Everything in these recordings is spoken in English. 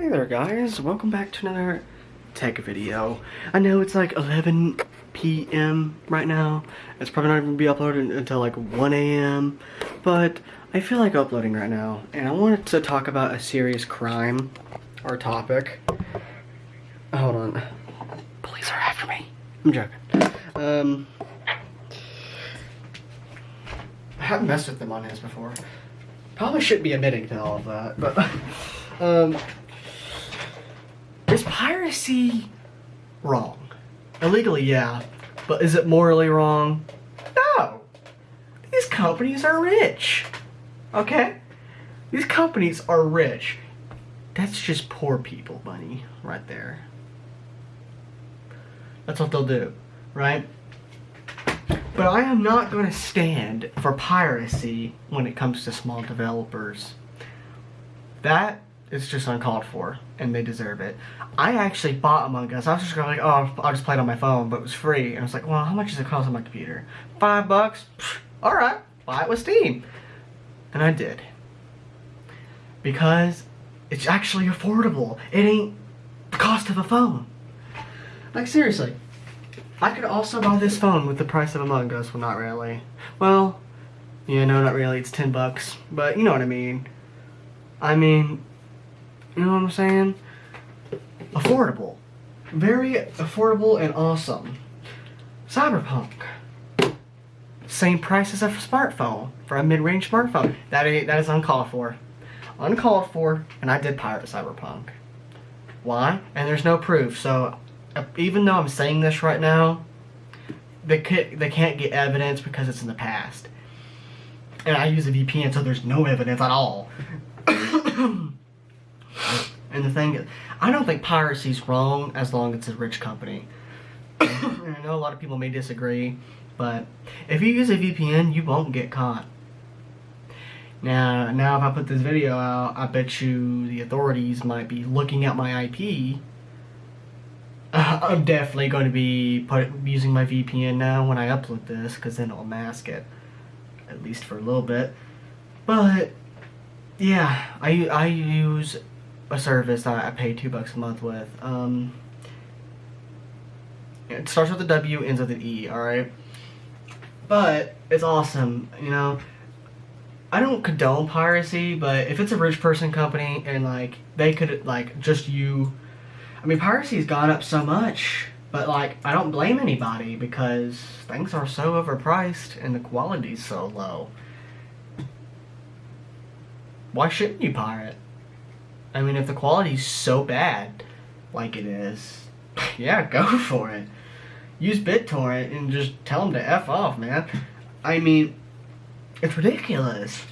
Hey there guys, welcome back to another tech video. I know it's like 11 p.m. right now. It's probably not even gonna be uploaded until like 1 a.m. But I feel like uploading right now. And I wanted to talk about a serious crime or topic. Hold on. Police are after me. I'm joking. Um, I haven't messed with them on his before. Probably shouldn't be admitting to all of that, but um, piracy wrong? Illegally, yeah, but is it morally wrong? No. These companies are rich. Okay? These companies are rich. That's just poor people money right there. That's what they'll do, right? But I am not going to stand for piracy when it comes to small developers. That is just uncalled for, and they deserve it. I actually bought Among Us. I was just going like, oh, I'll just play it on my phone, but it was free. And I was like, well, how much does it cost on my computer? Five bucks? All right, buy it with Steam. And I did. Because it's actually affordable. It ain't the cost of a phone. Like, seriously. I could also buy this phone with the price of Among Us. Well, not really. Well, yeah, no, not really. It's 10 bucks. But you know what I mean. I mean, you know what I'm saying? Affordable. Very affordable and awesome. Cyberpunk. Same price as a smartphone. For a mid-range smartphone. That is, that is uncalled for. Uncalled for, and I did pirate Cyberpunk. Why? And there's no proof, so uh, even though I'm saying this right now, they they can't get evidence because it's in the past. And I use a VPN, so there's no evidence at all. and the thing is, I don't think piracy's wrong as long as it's a rich company. I know a lot of people may disagree, but if you use a VPN, you won't get caught. Now, now if I put this video out, I bet you the authorities might be looking at my IP I'm definitely going to be put, using my VPN now when I upload this because then it'll mask it at least for a little bit but yeah I, I use a service that I pay two bucks a month with um, it starts with a W ends with an E alright but it's awesome you know I don't condone piracy but if it's a rich person company and like they could like just you I mean, piracy's gone up so much, but like, I don't blame anybody because things are so overpriced and the quality's so low. Why shouldn't you pirate? I mean, if the quality's so bad, like it is, yeah, go for it. Use BitTorrent and just tell them to F off, man. I mean, it's ridiculous.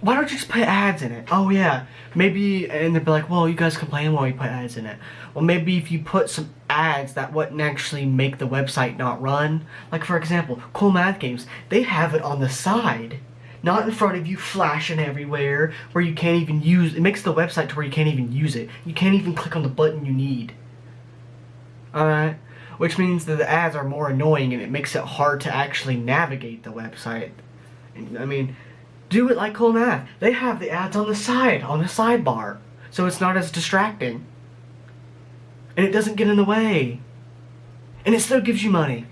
Why don't you just put ads in it? Oh yeah, maybe, and they'd be like, well, you guys complain while we put ads in it. Well, maybe if you put some ads that wouldn't actually make the website not run. Like for example, Cool Math Games, they have it on the side. Not in front of you flashing everywhere where you can't even use, it makes the website to where you can't even use it. You can't even click on the button you need. Alright? Which means that the ads are more annoying and it makes it hard to actually navigate the website. I mean, do it like Cool Math. They have the ads on the side, on the sidebar. So it's not as distracting. And it doesn't get in the way. And it still gives you money.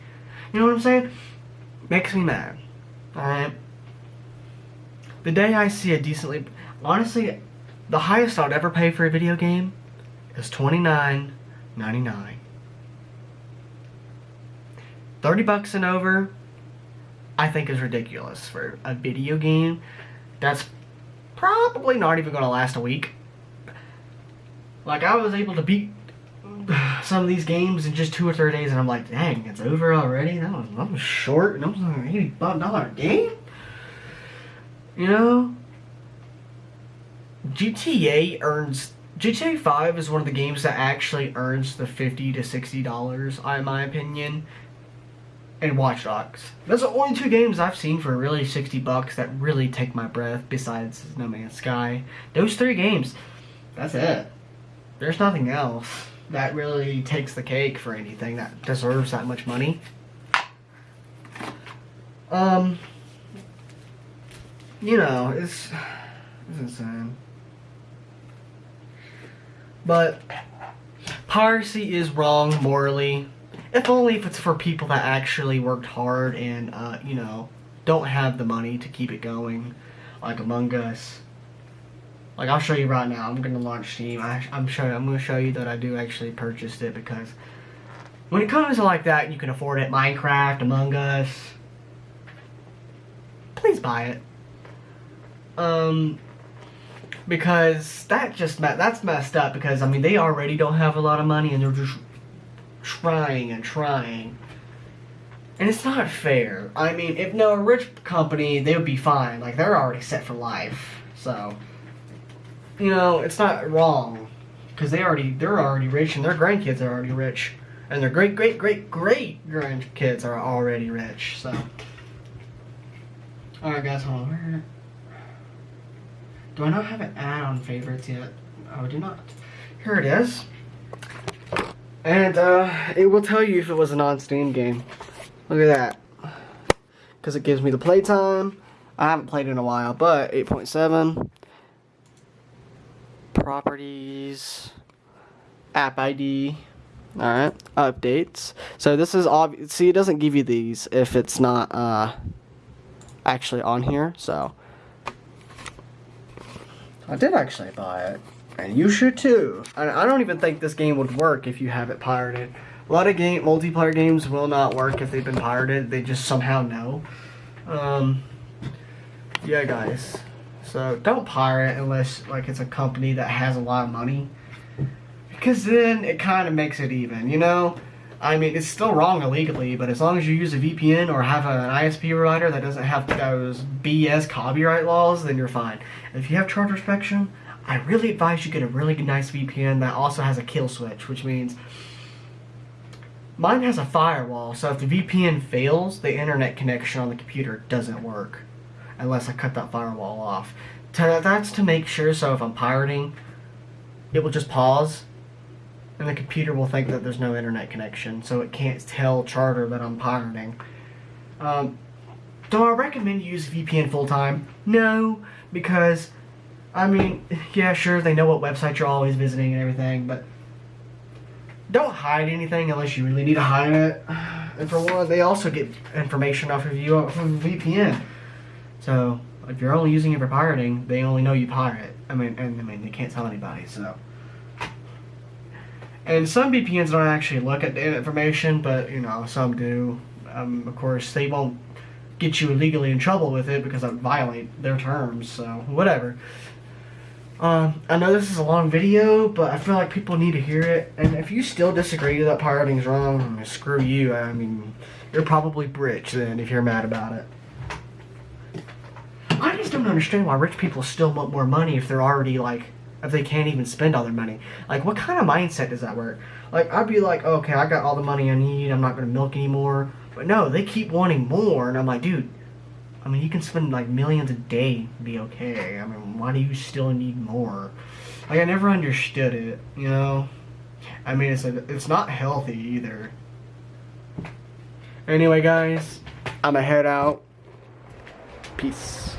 You know what I'm saying? Makes me mad. Alright? The day I see a decently... Honestly, the highest I'd ever pay for a video game is $29.99. 30 bucks and over, I think is ridiculous for a video game that's probably not even going to last a week. Like, I was able to beat some of these games in just two or three days, and I'm like, dang, it's over already? That was, that was short, and that was an $85 game? You know? GTA earns... GTA 5 is one of the games that actually earns the 50 to $60, in my opinion and Watch Dogs. Are the only two games I've seen for really 60 bucks that really take my breath besides No Man's Sky. Those three games, that's it. There's nothing else that really takes the cake for anything that deserves that much money. Um, you know, it's, it's insane. But piracy is wrong morally. If only if it's for people that actually worked hard and, uh, you know, don't have the money to keep it going, like Among Us. Like I'll show you right now. I'm gonna launch Steam. I, am showing. I'm gonna show you that I do actually purchased it because when it comes to like that, you can afford it. Minecraft, Among Us. Please buy it. Um, because that just that's messed up. Because I mean, they already don't have a lot of money, and they're just trying and trying. And it's not fair. I mean, if no rich company, they would be fine. Like they're already set for life. So, you know, it's not wrong because they already they're already rich and their grandkids are already rich and their great great great great grandkids are already rich. So, all right, guys, hold on. Do I not have an ad on favorites yet? Oh, I do not. Here it is. And uh, it will tell you if it was a non-Steam game. Look at that. Because it gives me the playtime. I haven't played in a while, but 8.7. Properties. App ID. Alright. Updates. So this is obvious. See, it doesn't give you these if it's not uh, actually on here. So. I did actually buy it. And you should too. I don't even think this game would work if you have it pirated. A lot of game multiplayer games will not work if they've been pirated. They just somehow know. Um, yeah, guys. So don't pirate unless like it's a company that has a lot of money, because then it kind of makes it even. You know. I mean, it's still wrong illegally, but as long as you use a VPN or have an ISP provider that doesn't have those BS copyright laws, then you're fine. If you have Charter Spectrum, I really advise you get a really nice VPN that also has a kill switch, which means Mine has a firewall, so if the VPN fails, the internet connection on the computer doesn't work unless I cut that firewall off. that's to make sure, so if I'm pirating, it will just pause and the computer will think that there's no internet connection, so it can't tell Charter that I'm pirating. Um, do I recommend you use VPN full time? No, because, I mean, yeah, sure, they know what website you're always visiting and everything, but don't hide anything unless you really need to hide it. And for one, they also get information off of you from VPN. So if you're only using it for pirating, they only know you pirate. I mean, and I mean they can't tell anybody. So. And some VPNs don't actually look at the information, but you know some do. Um, of course, they won't get you legally in trouble with it because that would violate their terms. So whatever. Um, I know this is a long video, but I feel like people need to hear it. And if you still disagree that pirating's wrong, screw you. I mean, you're probably rich then if you're mad about it. I just don't understand why rich people still want more money if they're already like, if they can't even spend all their money. Like, what kind of mindset does that work? Like, I'd be like, okay, I got all the money I need. I'm not going to milk anymore. But no, they keep wanting more. And I'm like, dude, I mean, you can spend like millions a day be okay. I mean, why do you still need more? Like, I never understood it, you know? I mean, it's, a, it's not healthy either. Anyway, guys, I'm going to head out. Peace.